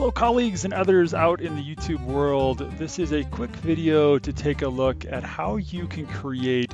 Hello colleagues and others out in the YouTube world. This is a quick video to take a look at how you can create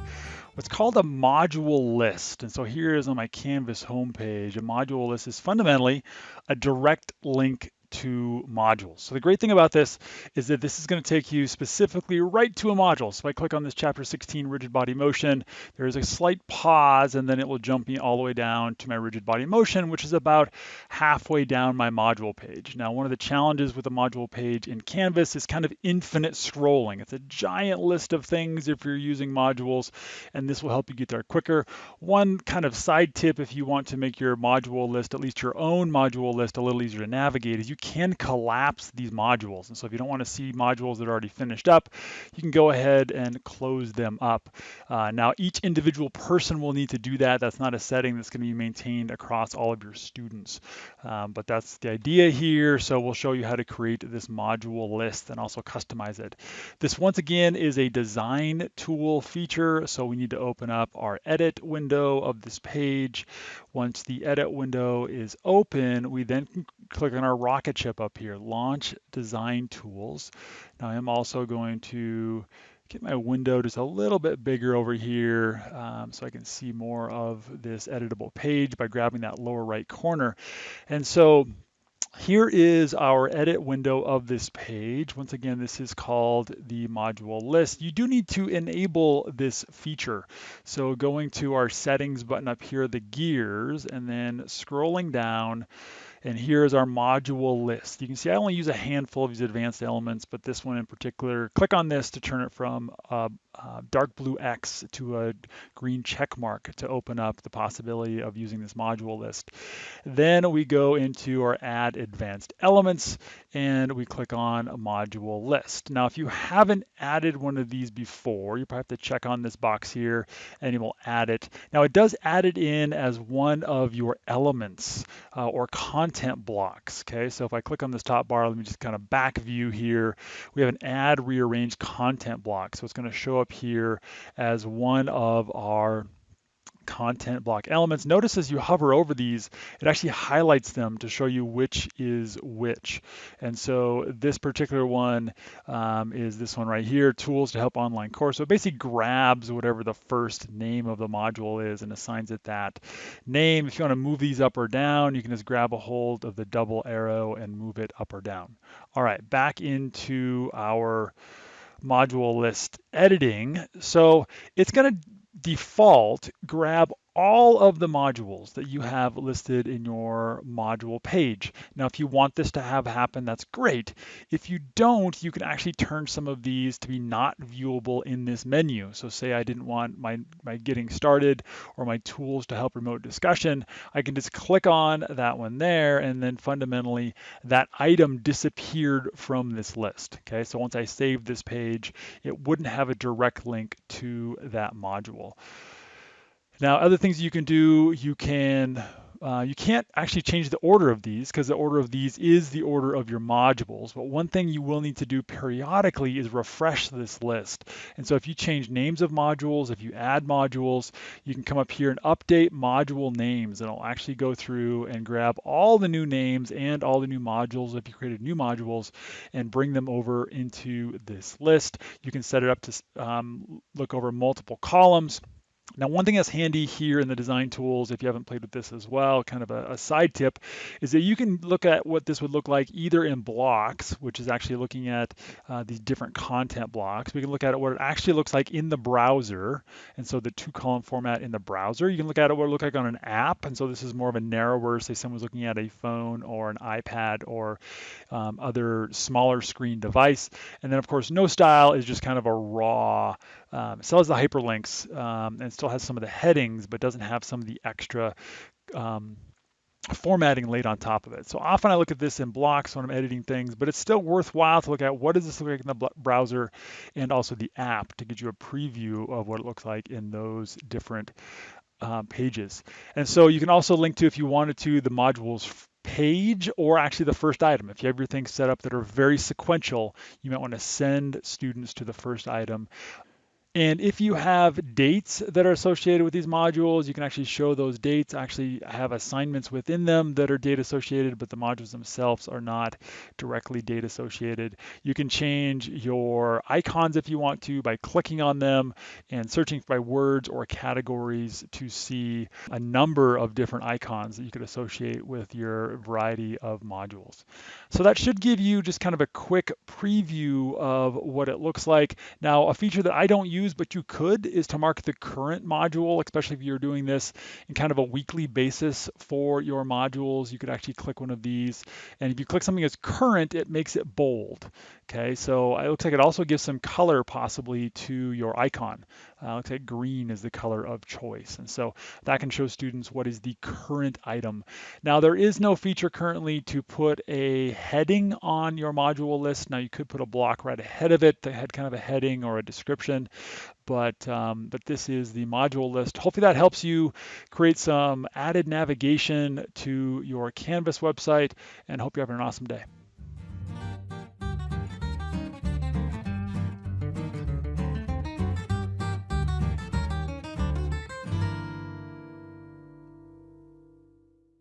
what's called a module list. And so here is on my Canvas homepage. A module list is fundamentally a direct link to modules. So the great thing about this is that this is going to take you specifically right to a module. So if I click on this chapter 16 rigid body motion, there is a slight pause and then it will jump me all the way down to my rigid body motion, which is about halfway down my module page. Now, one of the challenges with a module page in Canvas is kind of infinite scrolling. It's a giant list of things if you're using modules, and this will help you get there quicker. One kind of side tip if you want to make your module list, at least your own module list, a little easier to navigate is you can collapse these modules. And so if you don't want to see modules that are already finished up, you can go ahead and close them up. Uh, now, each individual person will need to do that. That's not a setting that's going to be maintained across all of your students. Um, but that's the idea here. So we'll show you how to create this module list and also customize it. This once again is a design tool feature. So we need to open up our edit window of this page. Once the edit window is open, we then click on our rocket chip up here, Launch Design Tools. Now I'm also going to get my window just a little bit bigger over here um, so I can see more of this editable page by grabbing that lower right corner. And so here is our edit window of this page. Once again, this is called the module list. You do need to enable this feature. So going to our settings button up here, the gears, and then scrolling down, and here is our module list. You can see I only use a handful of these advanced elements, but this one in particular, click on this to turn it from a, a dark blue X to a green check mark to open up the possibility of using this module list. Then we go into our add advanced elements and we click on a module list. Now, if you haven't added one of these before, you probably have to check on this box here and you will add it. Now it does add it in as one of your elements uh, or content blocks. Okay, so if I click on this top bar, let me just kind of back view here. We have an add rearrange content block. So it's going to show up here as one of our content block elements. Notice as you hover over these, it actually highlights them to show you which is which. And so this particular one um, is this one right here, tools to help online course. So it basically grabs whatever the first name of the module is and assigns it that name. If you want to move these up or down, you can just grab a hold of the double arrow and move it up or down. All right, back into our module list editing. So it's going to default grab all of the modules that you have listed in your module page. Now, if you want this to have happen, that's great. If you don't, you can actually turn some of these to be not viewable in this menu. So say I didn't want my, my getting started or my tools to help remote discussion, I can just click on that one there and then fundamentally that item disappeared from this list. Okay, so once I save this page, it wouldn't have a direct link to that module. Now, other things you can do, you can uh, you can't actually change the order of these because the order of these is the order of your modules. But one thing you will need to do periodically is refresh this list. And so if you change names of modules, if you add modules, you can come up here and update module names. And it'll actually go through and grab all the new names and all the new modules if you created new modules and bring them over into this list. You can set it up to um, look over multiple columns. Now, one thing that's handy here in the design tools, if you haven't played with this as well, kind of a, a, side tip, is that you can look at what this would look like either in blocks, which is actually looking at uh, these different content blocks. We can look at what it actually looks like in the browser, and so the two column format in the browser. You can look at it what it looks like on an app, and so this is more of a narrower, say someone's looking at a phone or an iPad or um, other smaller screen device. And then, of course, no style is just kind of a raw um, still has the hyperlinks um, and still has some of the headings, but doesn't have some of the extra um, formatting laid on top of it. So often I look at this in blocks when I'm editing things, but it's still worthwhile to look at what does this look like in the browser and also the app to get you a preview of what it looks like in those different um, pages. And so you can also link to, if you wanted to, the modules page or actually the first item. If you have your things set up that are very sequential, you might want to send students to the first item And if you have dates that are associated with these modules, you can actually show those dates, actually have assignments within them that are date associated, but the modules themselves are not directly date associated. You can change your icons if you want to by clicking on them and searching by words or categories to see a number of different icons that you could associate with your variety of modules. So that should give you just kind of a quick preview of what it looks like. Now, a feature that I don't use use, but you could, is to mark the current module, especially if you're doing this in kind of a weekly basis for your modules. You could actually click one of these. And if you click something as current, it makes it bold. Okay, so it looks like it also gives some color possibly to your icon. Uh, looks like green is the color of choice. And so that can show students what is the current item. Now there is no feature currently to put a heading on your module list. Now you could put a block right ahead of it that had kind of a heading or a description, but, um, but this is the module list. Hopefully that helps you create some added navigation to your Canvas website and hope you're having an awesome day.